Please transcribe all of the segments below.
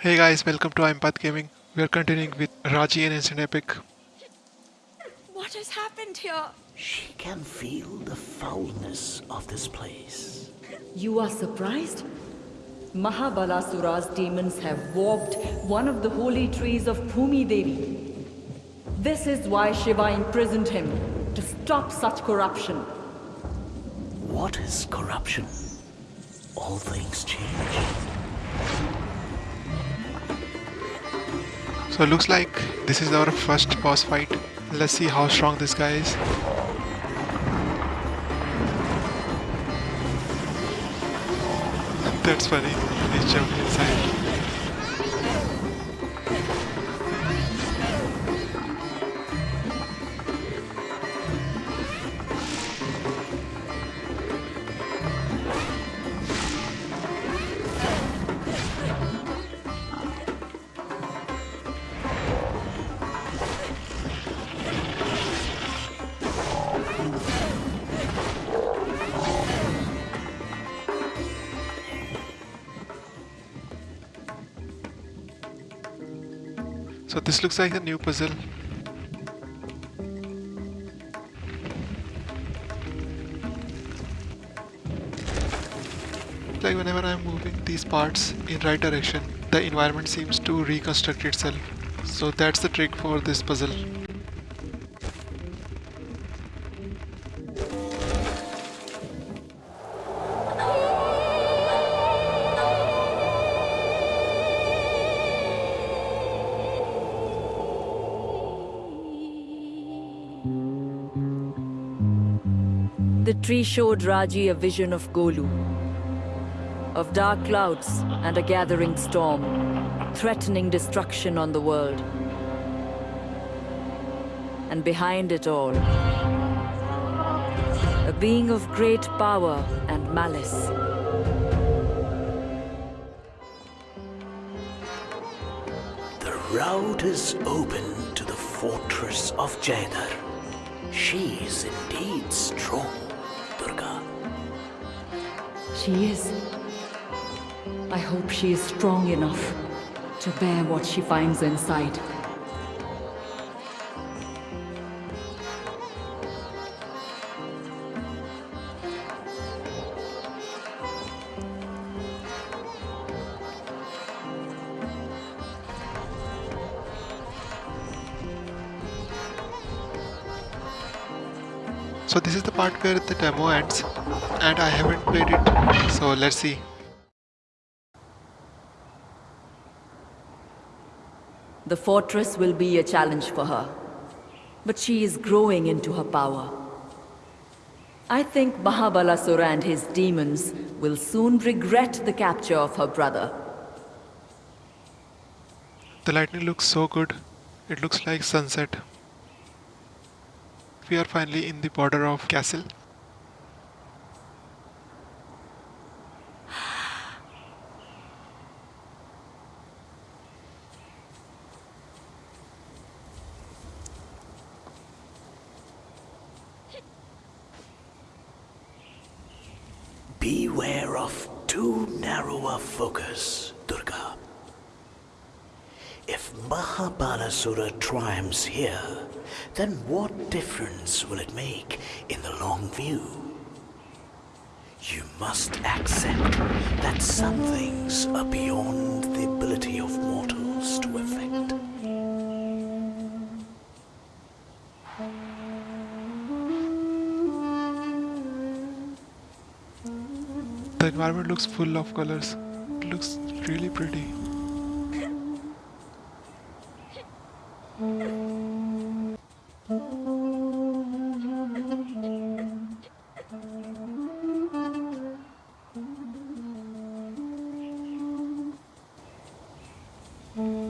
Hey guys, welcome to Empath Gaming. We are continuing with Raji An Ancient Epic. What has happened here? She can feel the foulness of this place. You are surprised? Mahabalasura's demons have warped one of the holy trees of Bhumi Devi. This is why Shiva imprisoned him, to stop such corruption. What is corruption? All things change. So it looks like this is our first boss fight. Let's see how strong this guy is. That's funny. He's jumping inside. So this looks like a new puzzle. Like whenever I'm moving these parts in right direction, the environment seems to reconstruct itself. So that's the trick for this puzzle. Tree showed Raji a vision of Golu, of dark clouds and a gathering storm, threatening destruction on the world. And behind it all, a being of great power and malice. The route is open to the fortress of Jaidar. She is indeed strong. She is. I hope she is strong enough to bear what she finds inside. So this is the part where the demo ends and I haven't played it. So let's see. The fortress will be a challenge for her, but she is growing into her power. I think Mahabalasura and his demons will soon regret the capture of her brother. The lightning looks so good. It looks like sunset. We are finally in the border of castle. Mahabalasura triumphs here, then what difference will it make in the long view? You must accept that some things are beyond the ability of mortals to affect. The environment looks full of colors. It looks really pretty. Wake!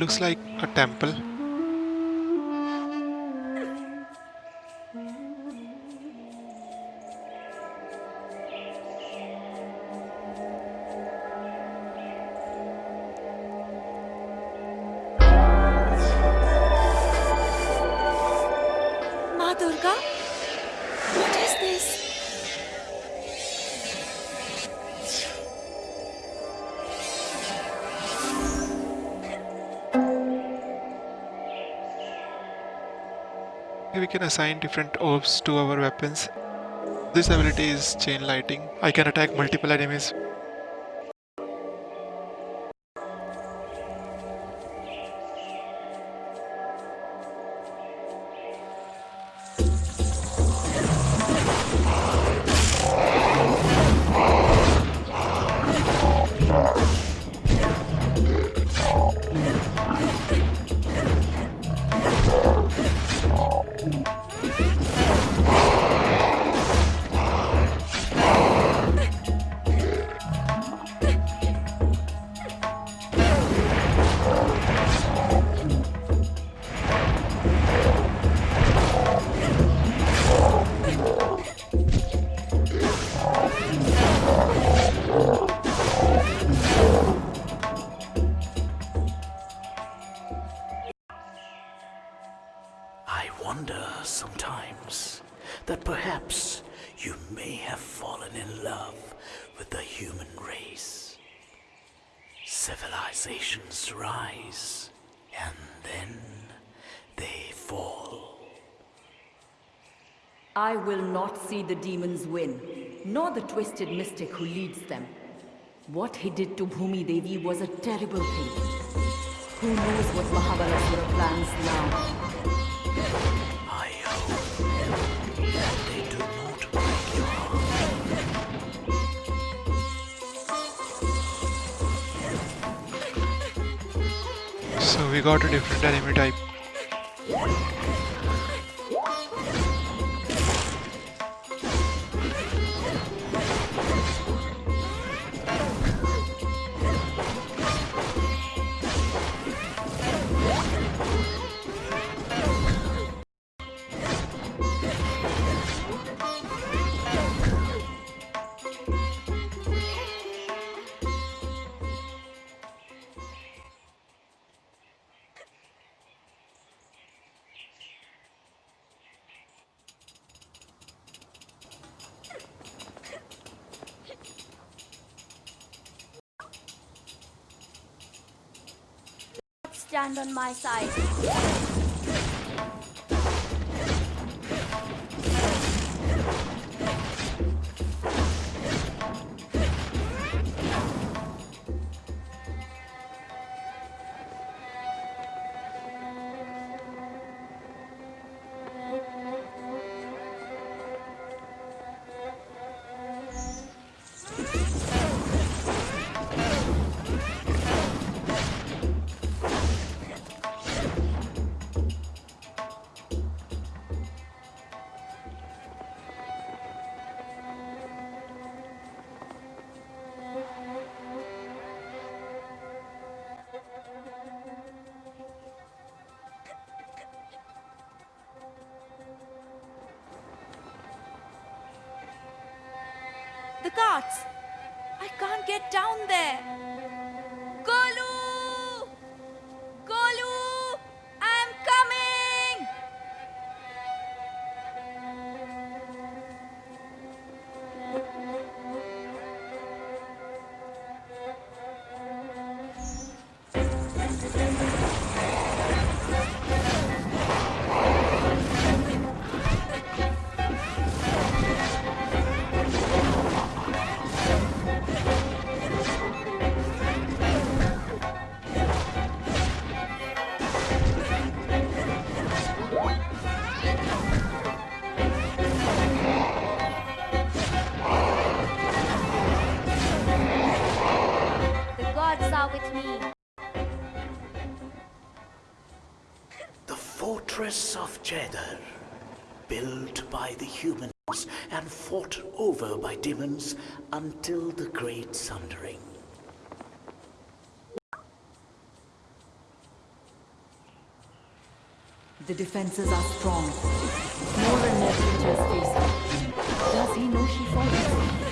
Looks like a temple. Ma Durga? What is this? We can assign different orbs to our weapons. This ability is chain lighting. I can attack multiple enemies. Perhaps you may have fallen in love with the human race. Civilizations rise and then they fall. I will not see the demons win, nor the twisted mystic who leads them. What he did to Bhumi Devi was a terrible thing. Who knows what Mahabalasura plans now? So we got a different enemy type. Stand on my side. The carts! I can't get down there! Jeddah, built by the humans and fought over by demons until the Great Sundering. The defenses are strong. More than more creatures face her. Does he know she follows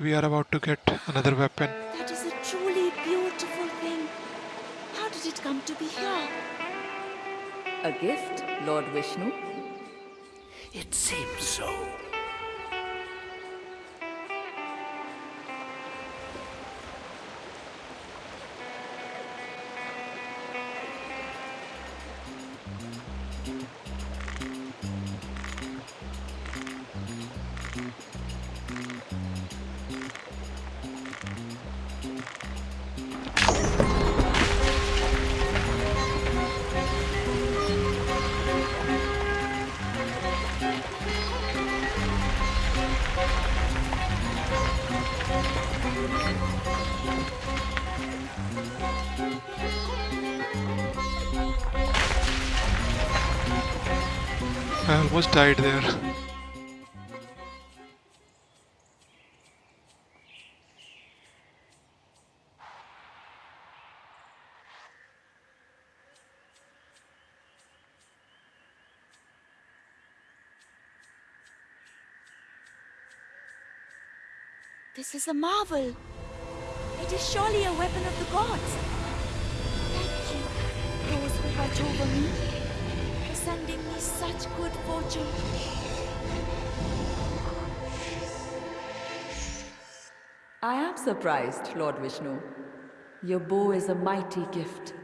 We are about to get another weapon. That is a truly beautiful thing. How did it come to be here? A gift, Lord Vishnu? It seems so. Almost died there. This is a marvel. It is surely a weapon of the gods. Thank you, those who watch over me, me such good fortune. I am surprised, Lord Vishnu. Your bow is a mighty gift.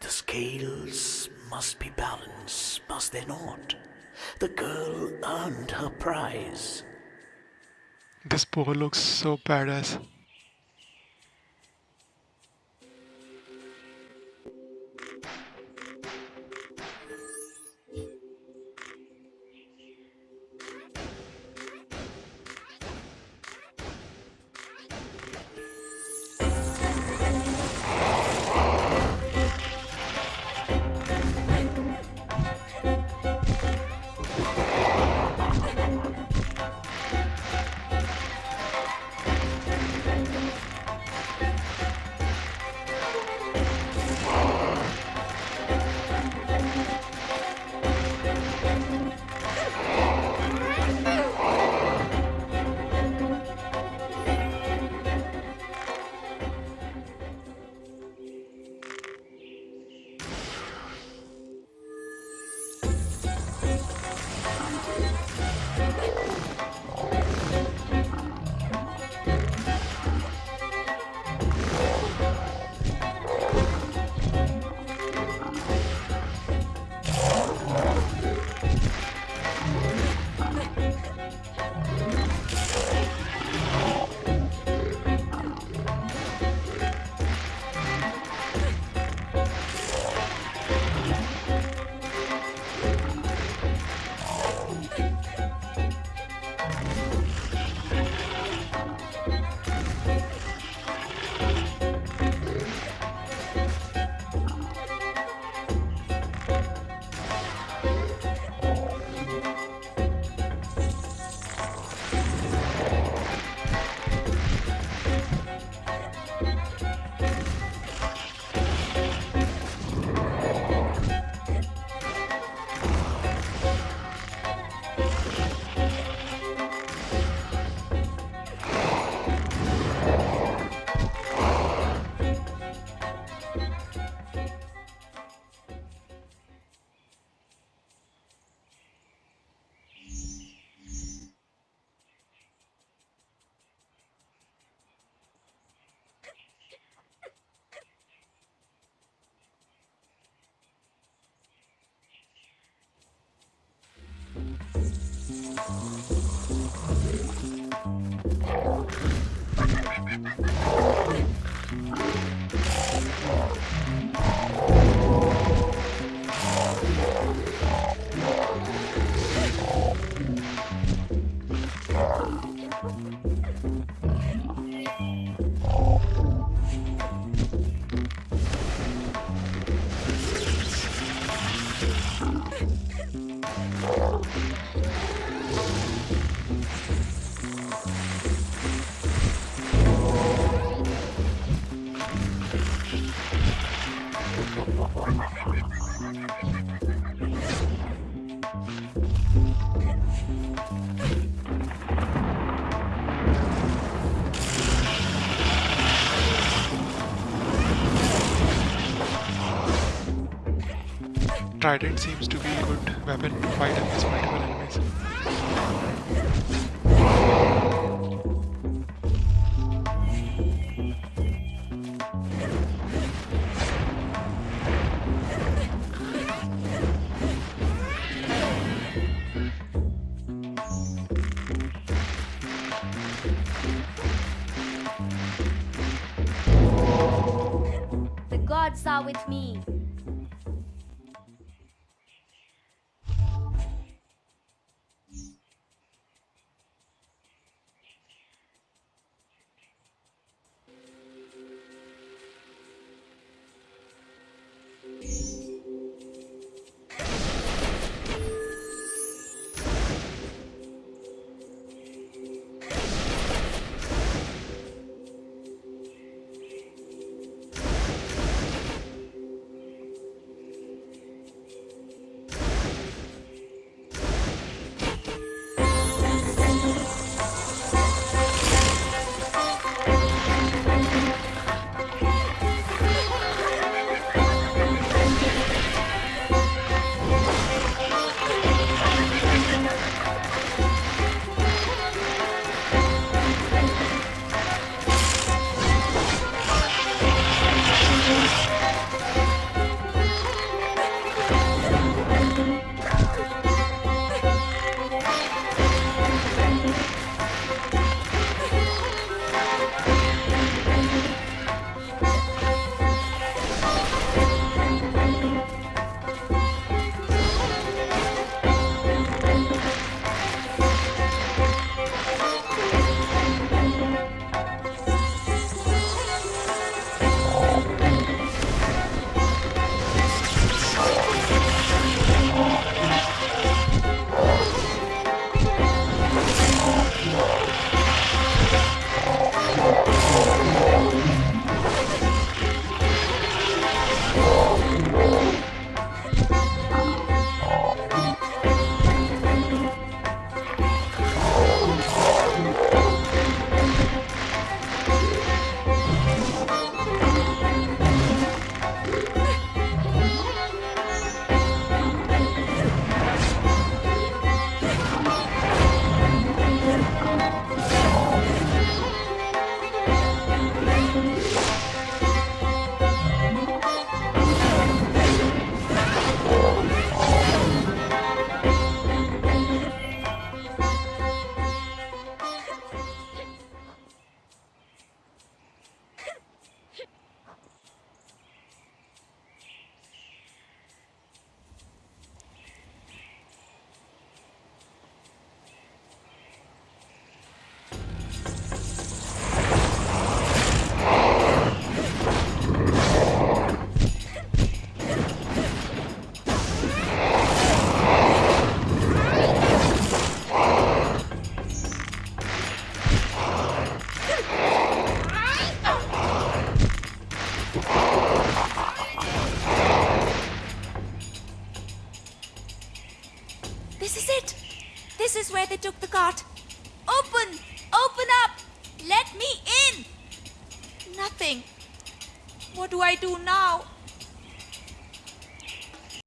The scales must be balanced, must they not? The girl earned her prize. This bow looks so badass. Oh. Trident seems to be a good weapon to fight against multiple enemies.